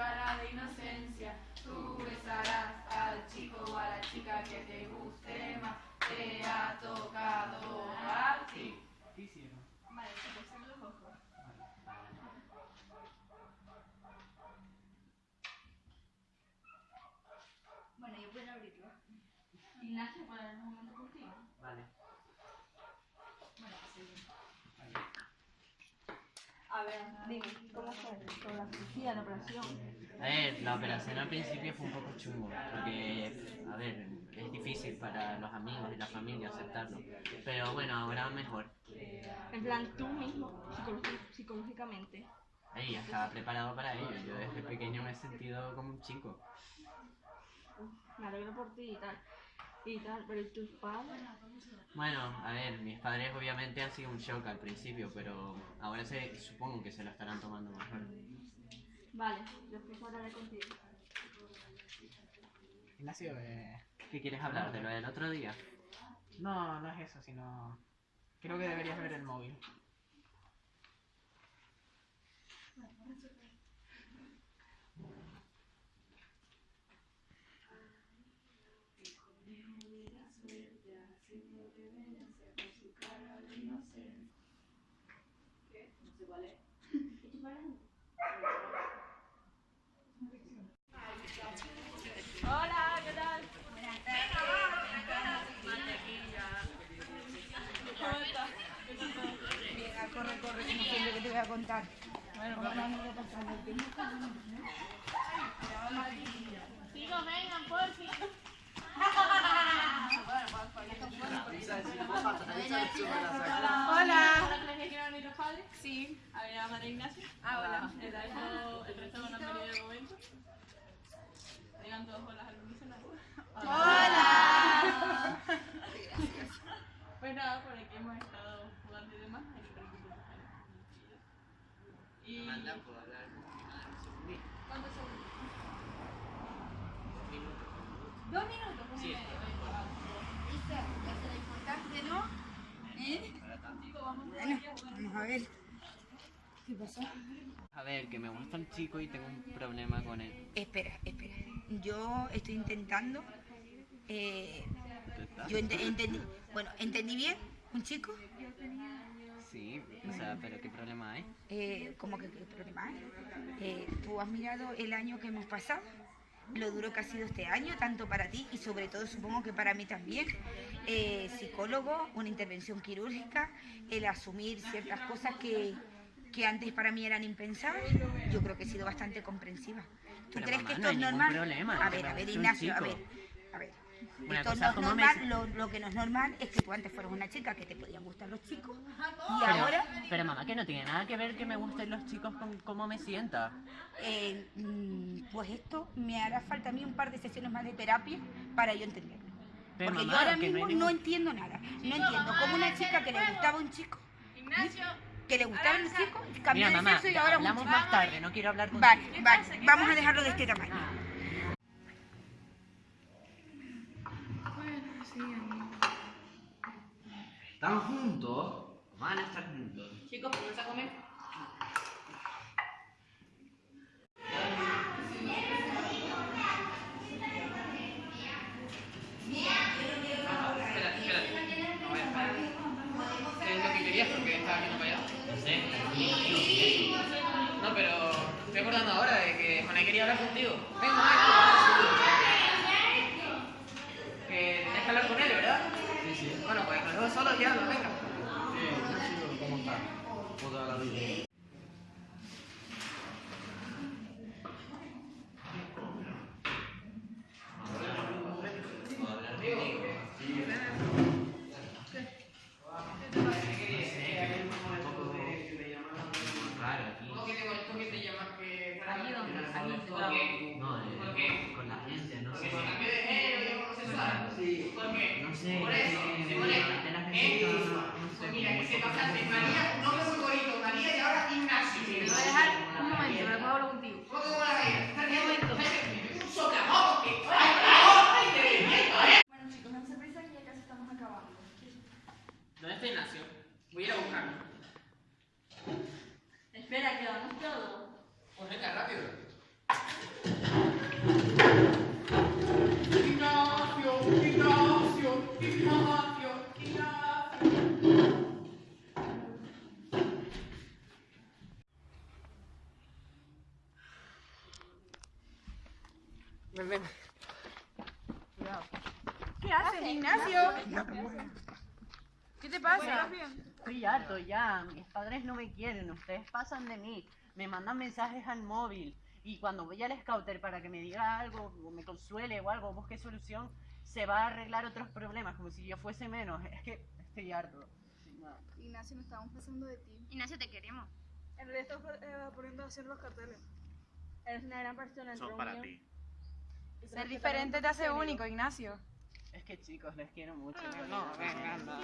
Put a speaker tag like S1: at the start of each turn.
S1: cara de inocencia. Tú besarás al chico o a la chica que te guste más. Te ha tocado a ti.
S2: ¿Qué hicieron?
S1: Vale, se pusieron los ojos.
S3: Bueno, yo puedo abrirlo.
S1: Ignacio, ¿puedo hablar un momento contigo?
S2: Vale.
S3: Bueno, pues sí.
S4: A ver, dime, ¿cómo fue? Con la cirugía, la operación.
S2: A ver, la operación al principio fue un poco chungo, porque, a ver, es difícil para los amigos y la familia aceptarlo. Pero bueno, ahora mejor.
S4: En plan, tú mismo, psicológicamente.
S2: Ahí, ya estaba preparado para ello. Yo desde pequeño me he sentido como un chico.
S4: Me alegro por ti y tal. Y tal, pero ¿y tus padres?
S2: Bueno, a ver, mis padres obviamente han sido un shock al principio, pero ahora se, supongo que se lo estarán tomando mejor.
S4: Vale, después hablaré contigo.
S5: Ignacio, eh,
S2: ¿Qué quieres hablar de lo del otro día?
S5: no, no es eso, sino... Creo que deberías ver el móvil.
S4: Hola, ¿qué tal?
S3: Venga, corre, corre, como siempre que te voy a contar. Bueno, una anécdota pasando
S4: Chicos, vengan, por fin.
S3: Hola.
S4: Hola, ¿crees que quieren venir los padres?
S3: Sí.
S4: A ver, a María Ignacia.
S3: Ah, hola.
S4: El resto, el resto van a venir de momento. Digan todos hola al unísono.
S3: Hola.
S4: Pues nada, por aquí hemos estado jugando y demás. Hay que tener cuidado. Y...
S2: ¿puedo hablar madre un segundito?
S4: ¿Cuántos segundos?
S2: Dos minutos.
S4: Dos minutos. pues
S2: Sí.
S3: Esa, esa es la importante, ¿no? ¿Eh?
S4: Vamos a
S3: ver. ¿Qué pasó?
S2: A ver, que me gusta un chico y tengo un problema con él.
S3: Espera, espera. Yo estoy intentando. eh, yo ente- entendí. Bueno, ¿entendí bien? ¿Un chico?
S2: Sí, o sea, pero ¿qué problema hay?
S3: Eh, ¿Cómo que qué problema hay? Eh, ¿Tú has mirado el año que hemos pasado? Lo duro que ha sido este año, tanto para ti y sobre todo supongo que para mí también. Eh, psicólogo, una intervención quirúrgica, el asumir ciertas cosas que, que antes para mí eran impensables. Yo creo que he sido bastante comprensiva. ¿Tú
S2: Pero,
S3: crees
S2: mamá,
S3: que
S2: no
S3: esto
S2: hay
S3: es normal?
S2: problema,
S3: a ver, a ver, Ignacio, a ver. A ver.
S2: Una
S3: Esto
S2: cosa
S3: no
S2: es me
S3: normal,
S2: se-
S3: lo, lo que no es normal es que tú antes fueras una chica que te podían gustar los chicos y
S2: Pero,
S3: ahora
S2: pero mamá, que no tiene nada que ver que me gusten los chicos con cómo me sienta.
S3: Eh, mm, pues esto me hará falta a mí un par de sesiones más de terapia para yo entenderlo.
S2: Pero
S3: Porque
S2: mamá,
S3: yo ahora
S2: no
S3: mismo no,
S2: ningún-
S3: entiendo nada. No entiendo cómo una chica que le gustaba a un chico,
S1: Ignacio,
S3: que le gustaba a un chico, cambió de
S2: mamá,
S3: sexo y ahora es un
S2: hablamos
S3: chico.
S2: más tarde, no quiero hablar contigo.
S3: Vale, vale, vamos a dejarlo de este tamaño.
S2: ¿Están juntos? Van a estar juntos.
S4: Chicos, ¿vamos a comer?
S2: No
S5: pero estoy acordando ahora de que quería hablar contigo. Venga, ven. Que tenés que hablar con él, ¿verdad?
S2: Sí, sí.
S5: Bueno, pues nos vemos solos y hablo, venga.
S2: ¿Cómo está? Toda la vida. Raro aquí.
S5: ¿Cómo que te, cómo que te llamas que fuera
S4: Allí donde-
S5: ¿Por
S4: allí
S5: qué?
S4: donde-
S2: No, eh,
S5: ¿Por qué?
S2: con la gente, no sé.
S5: Porque se cambió de género y homosexual.
S2: Sí.
S5: ¿Por qué?
S2: No sé,
S5: Por
S2: es
S5: eso,
S2: que
S5: se
S2: me
S5: molesta.
S2: levanté la
S5: ¿Eh?
S2: gente, no sé,
S5: Pues mira,
S2: como
S5: que se
S2: un poco
S5: pasan de
S2: de-
S5: María, un nombre muy bonito, María y ahora Ignacio.
S4: Te voy a dejar un momento, pero después hablo contigo.
S5: ¿Cómo que cómo la veías? ¿Estás riendo? Un socavón, que... ¡Ay, ay, te reviento, eh!
S4: Bueno chicos, no se prisa que ya casi estamos acabando.
S5: ¿Dónde está Ignacio? Voy a ir a buscarlo.
S4: Espera, que vamos todos.
S5: Pues venga, rápido. Volvemos.
S4: ¿Qué haces, Ignacio? ¿Qué te pasa?
S2: Estoy harto ya, mis padres no me quieren, ustedes pasan de mí, me mandan mensajes al móvil y cuando voy al scouter para que me diga algo o me consuele o algo, busque solución, se va a arreglar otros problemas, como si yo fuese menos. Es que estoy harto.
S6: Ignacio, nos estábamos pasando de ti.
S7: Ignacio, te queremos.
S4: En realidad estás eh, poniendo a hacer los carteles.
S7: Eres una gran persona en
S8: Son para ti.
S4: Ser diferente te hace único, Ignacio.
S2: Es que chicos, les quiero mucho.
S5: No, venga, anda.